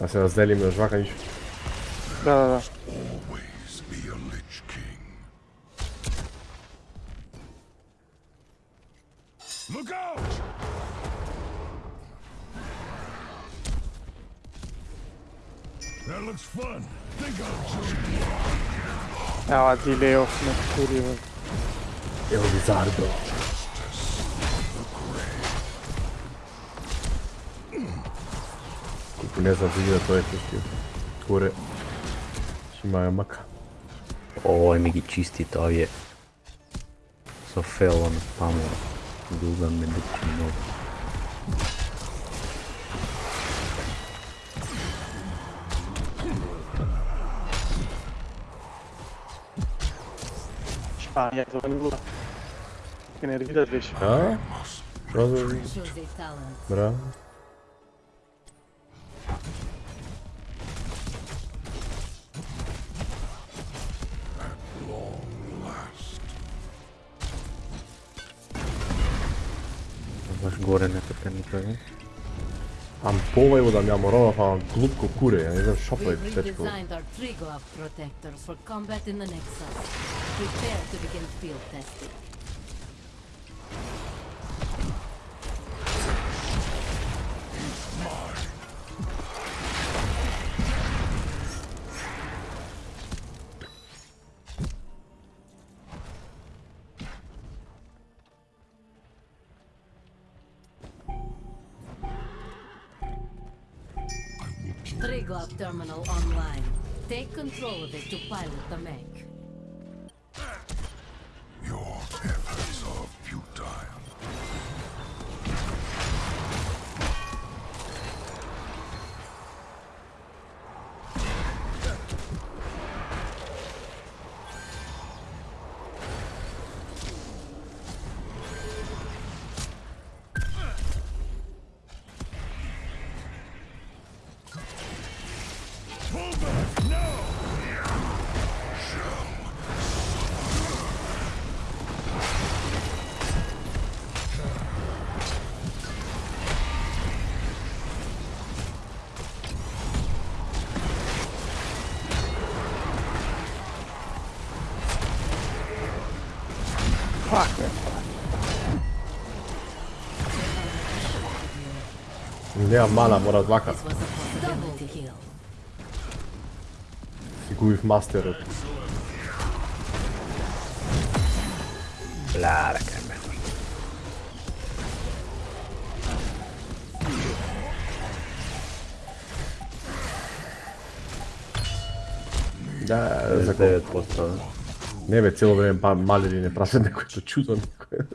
Das ist Da se razdelimo još vaka nič. Da, da, da. Look out! That looks fun. Think I'll join you. Evo, ti leo, ne kurivaju. Evo, bizardo. 녀석이가 더했겠지 고래 심하게 막아 Oj, mi čisti to je. So fell on pamo. Duga me duči novo. Španija, to je bilo. Kaj ne vidiš više? Ja? Bravo. Bravo. Gore nekako nikad ne. Am povaju da mi amorova pa vam glupko kure, ja ne znam šopaj We've tečko. redesigned our Triglav protectors for combat in the Nexus. Prepare to begin field testing. Terminal online. Take control of it to pilot the mech. неа мана, мора двака. Си губив мастерот. Лара, кај ме. Да, за 9%. Не бе, цело време па малери не прасат некој што чудо некој.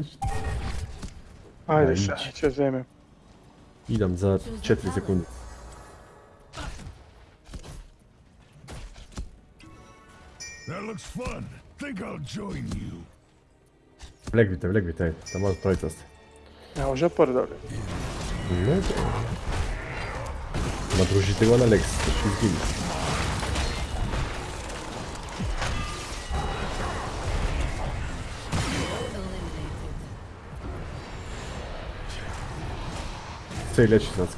Ајде, ќе земем. Идам за 4 секунди. That looks fun. Think I'll join you. Влегвите, влегвите, да тама тројца да сте. Не може прдали. Не. Ма дружите го на Лекс, ќе изгине. Leči sad.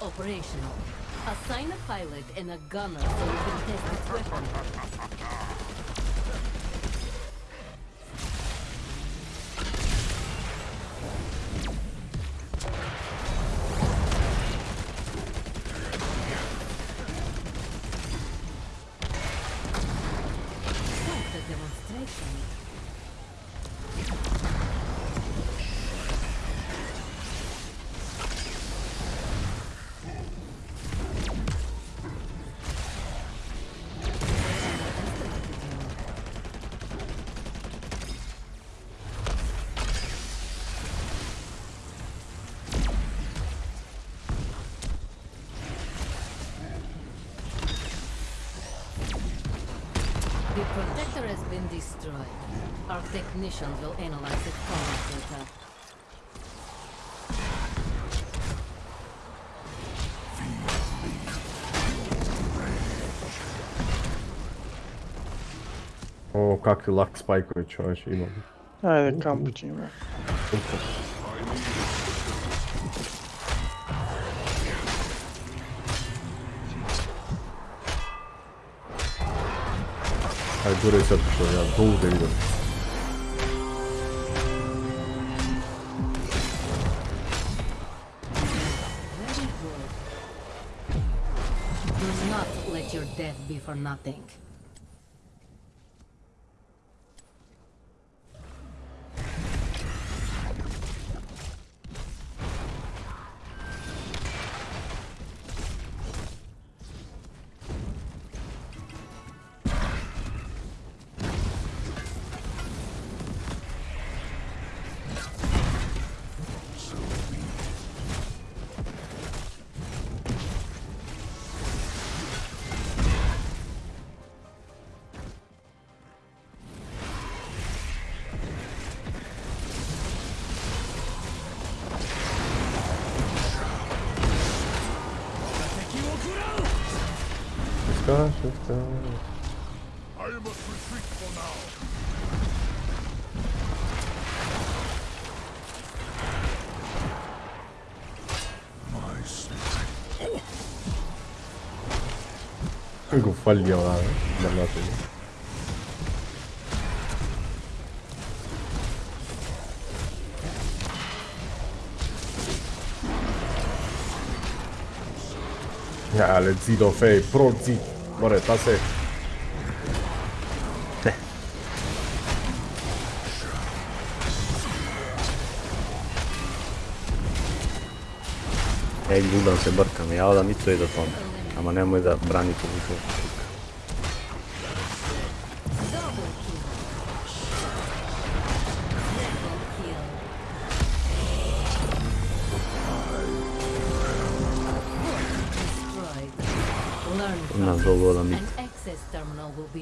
Operational. Assign a pilot and a gunner so we can test its weapon. Protector has been destroyed. Our technicians will analyze its combat data. O, kakvi lak spajkovi čovječ imam. Ajde, kamp ćemo. Je sad prišao, ja to ovdje vidim. Very good. Do not let your death be for nothing. Ecco, Gosh, what's going? I must retreat for now. My sleep. Guffalli diavolo, dannateli. Ah, le zitofei, pro zit. Море, па се. Е, губам се бркам, ја одам и тој да тоне. Ама немој да брани по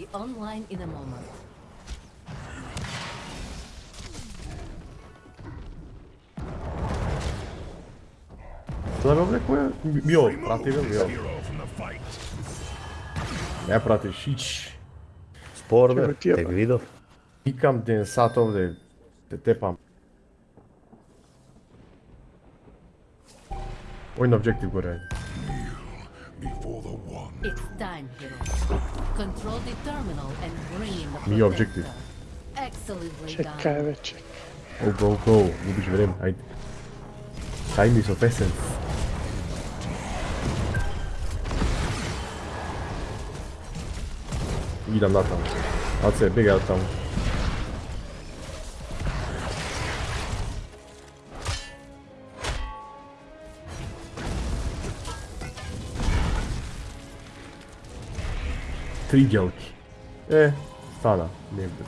be online in a moment. Šta bi vam rekao ja? Bio, prati ga, bio. Hero from. Ne pratiš, ić. Sporve, Čekaj, ti je- tek vidov. Pikam ten sat ovdje, te tepam. Vojno objektiv gore. Before the one. It's time, heroes. Control the terminal and bring in the Mi objective. protector. Excellently Čekaj done. već, čekaj. Go, go, go. Gubiš vreme, ajde. Time is of essence. Idem na tamo. Ace, bjegaj Trigelk. É, está lá, lembro.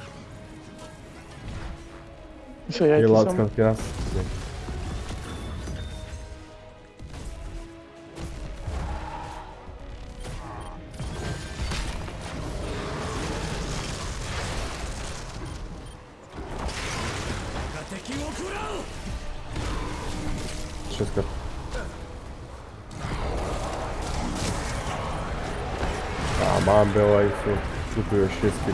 Isso aí é Reload, campeonato. A, mam be ovaj su kupio šestki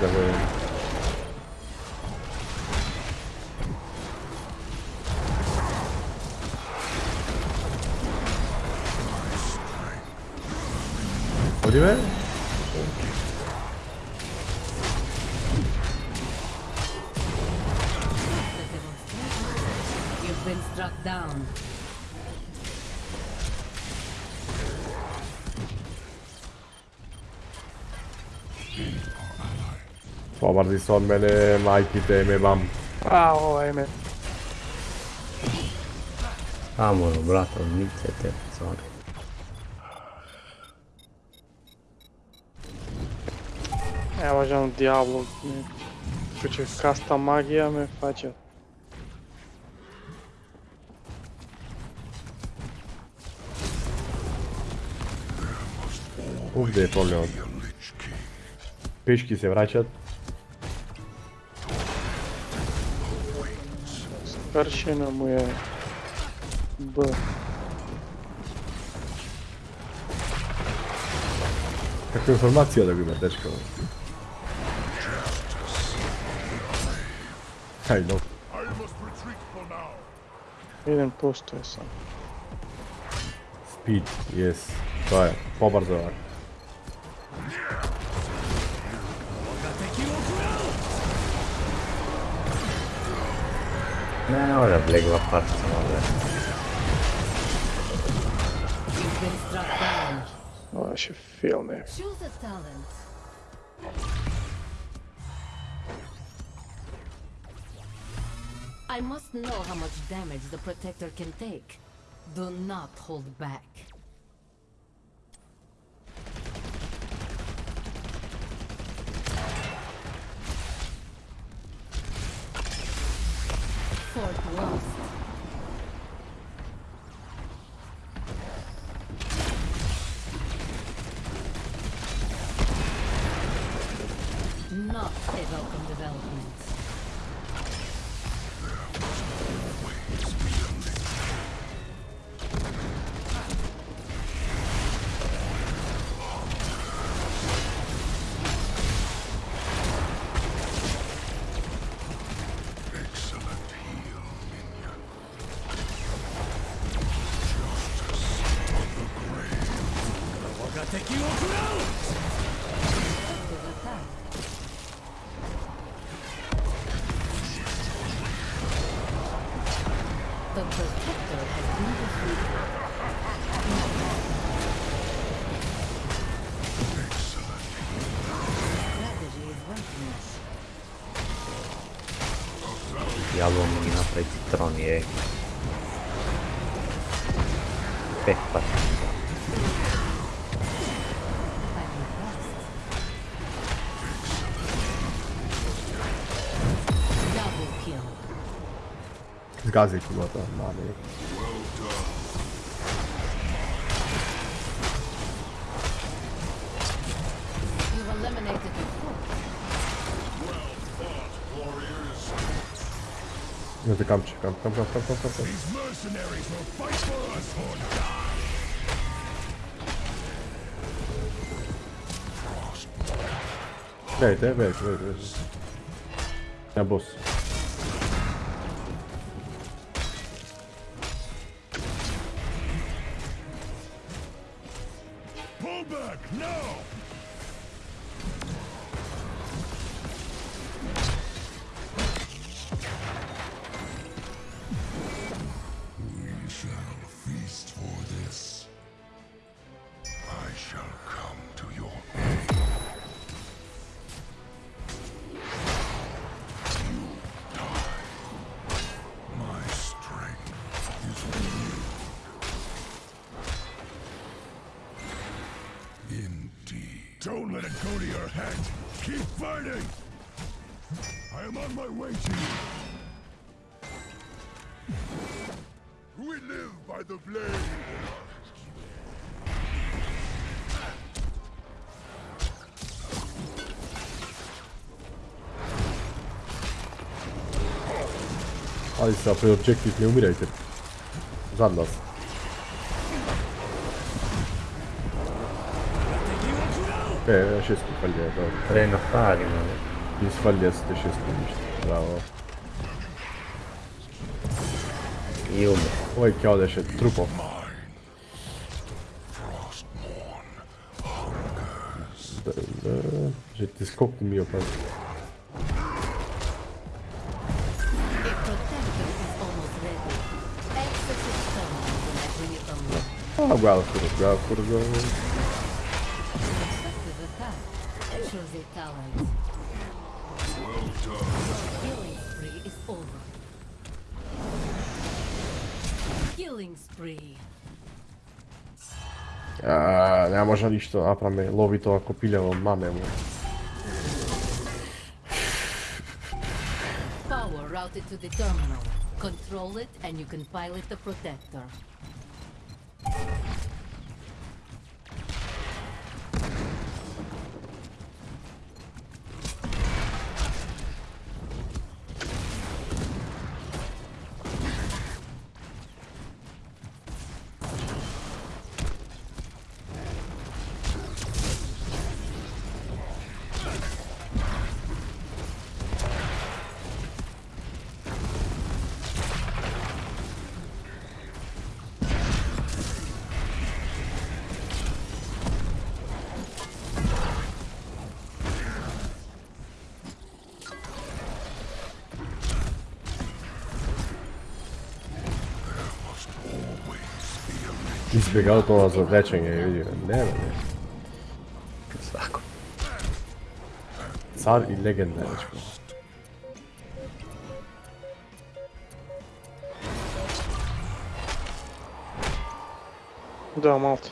Мрзи се од мене, мајките, ме вам. Ао, еме. Амо, брато, мицете, сори. Ева жан Диабло, ме... Куче каста магија ме фаќа. Овде да е проблемот. Пешки се враќат, Karsie na moje B. Taką informację ale gwiazdeczką. Hej no. Jeden posto jest sam. Speed jest. To jest. Pobar Ne, ora vlegla parca, vabbè. You've been struck down. Ovo się filmy. Choose a talent. I must know how much damage the protector can take. Do not hold back. Fort lost. The protector has been defeated. Diavolo mi napraviti citroni, ej. Pepar. casei com o outro armado aí. There's a come, come, come, come, come, come, come, come. These mercenaries will fight for us or die. Wait, wait, wait, wait. Na bolsa. Keep fighting. I am on my way to you. We live by the blade. Ali se napravi objektiv, ne umirajte. Е, ще спіхалі, добре. Трей на фарі, ну. Без фалец ти ще спіхіш. Браво. Юб. Ой, кяде ще трупов. J'ai des scopes de mieux pas. Ah, bravo, bravo, bravo. Choose a talent. Killing spree is over. Killing spree. A, ne može ništa naprame, lovi to ako piljavo mame mu. Power routed to the terminal. Control it and you can pilot the protector. Izbjegao to za večanje, vidio. Nema, ne. Svako. Car i legenda, dečko. Da, malta.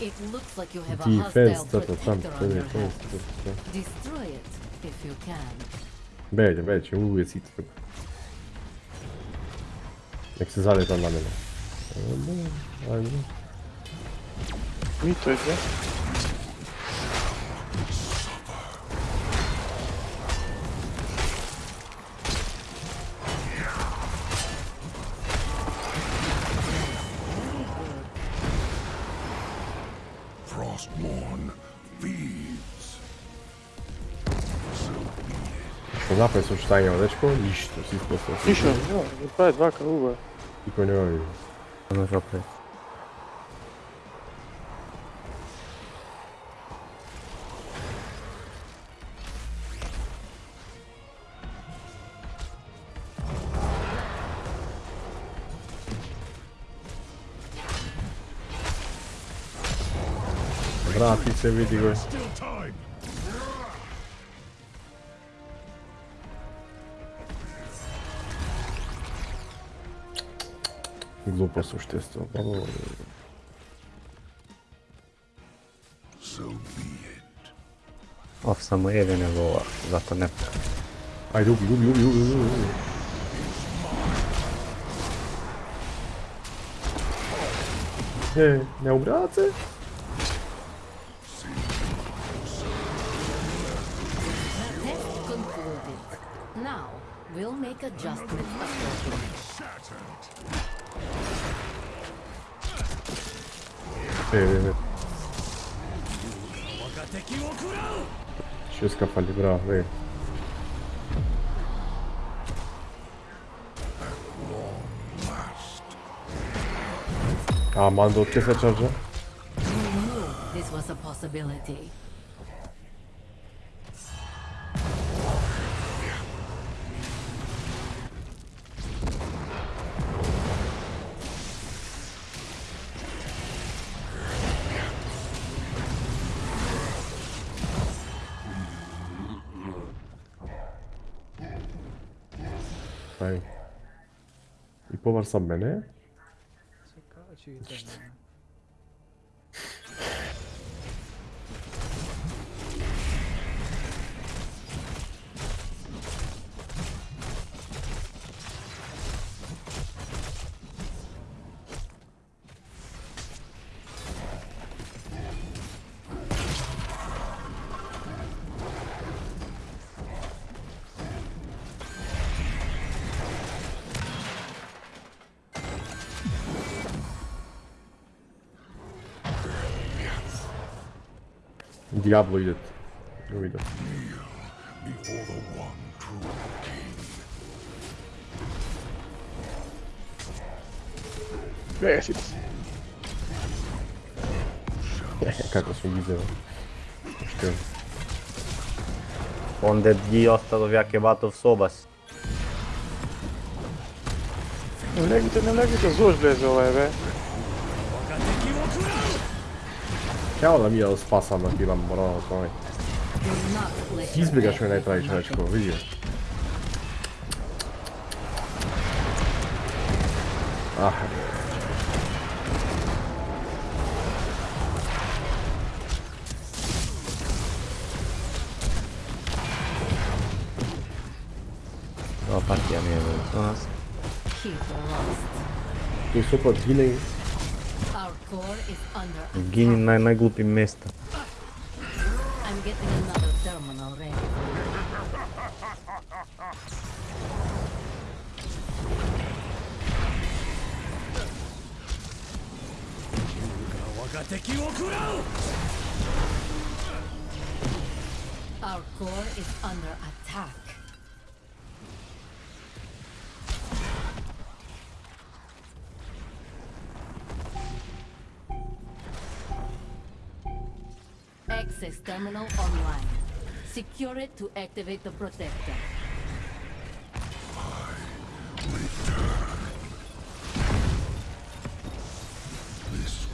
It looks like you have a Defense, hostile to tam, protector to on je, your to je, hand. to je, to je. Destroy it if you can. Belje, belje, ćemo uvijek sit treba. Nek se zade tam na mene. Olha, olha. Ih, tô aqui. para feeds. Não dá para assustar em horas com isto, assim, se fosse assim. Isto, faz vaca, uva. E quando eu non saprei gratis vedi questo. глупо существенно. По-моему. Of Samuel'i ne bu var. Zaten hep. Ay yok yok yok yok yok. Не, не убраться? Now we'll make adjustments accordingly. E, e, e. Šestka fali, bravo, e. A, mando od kje se čarža? This was a possibility. Hayır. İp olarsan beni. İşte. Диабло идет. Ја видам. Се. Како ги. Што? Он дед ги оставив ја кебатов соба си. Не влегите, не влегите, зож влезе е бе. Ja, Chciała mi z pasa nabiłam, bo no, słuchaj. I zbiegasz mnie najprawiej człowieczku, widzisz. Ach. O, partia mnie, to nas. Keep the lost. Nie szukaj, pod healing. Our core is under Gini na najglupim mjesta. I'm getting another terminal ready. Our core is under attack. Access terminal online. Secure it to activate the protector. I return. This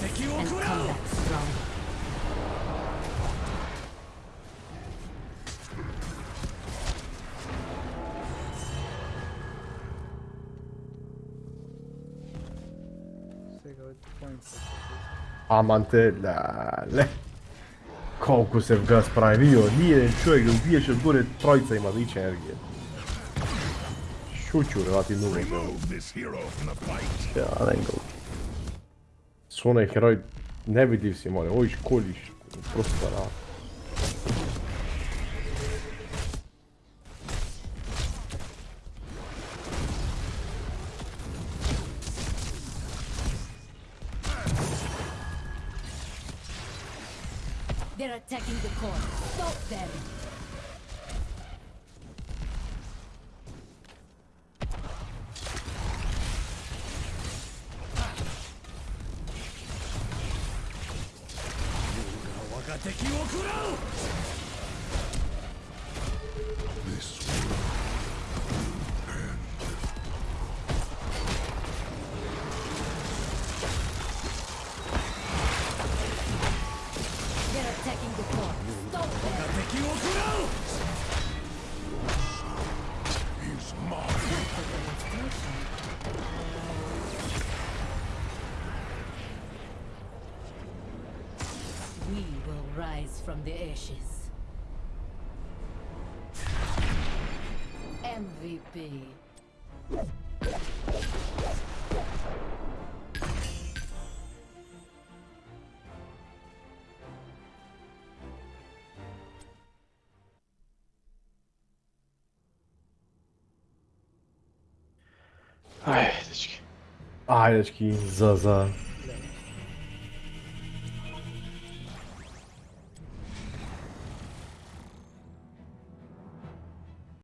and come back strong. Amantele. Koliko se v ga spravio, nije čovjek da ubiješ od gore trojca ima više energije. Šuću, revati nulog. Ja, ne go. Su onaj heroj nevidljiv si more, koljiš, prosto rad. They're attacking the core. Stop them. From the ashes. MVP. Ajde, dečki. Ajde, dečki, za, za